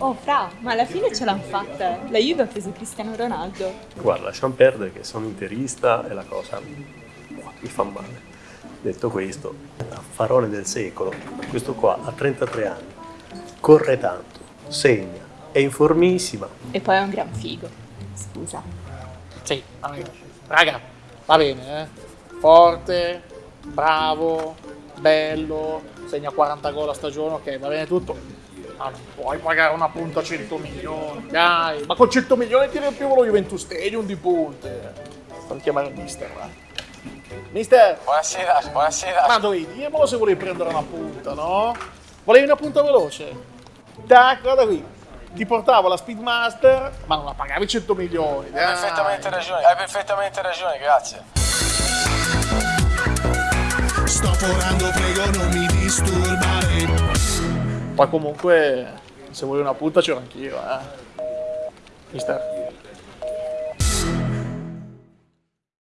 Oh, Fra, ma alla fine ce l'hanno fatta. La Juve ha preso Cristiano Ronaldo. Guarda, lasciamo perdere che sono interista e la cosa mi fa male. Detto questo, affarone del secolo, questo qua ha 33 anni, corre tanto, segna, è informissima. E poi è un gran figo. Scusa. Sì. Raga, va bene, eh. Forte, bravo, bello, segna 40 gol a stagione, ok, va bene tutto. Ma non puoi pagare una punta a 100 milioni, dai. Ma con 100 milioni ti riempivo lo Juventus Stadium di punte. Fammi chiamare il mister, va. Mister, Buonasera, buonasera. ma dovevi dirmelo se volevi prendere una punta, no? Volevi una punta veloce? Tac, guarda qui. Ti portavo la Speedmaster, ma non la pagavi 100 milioni. Hai perfettamente ragione, hai perfettamente ragione, grazie. Forando, prego non mi disturbare. Poi comunque, se vuoi una punta c'ero anch'io, eh. Mister.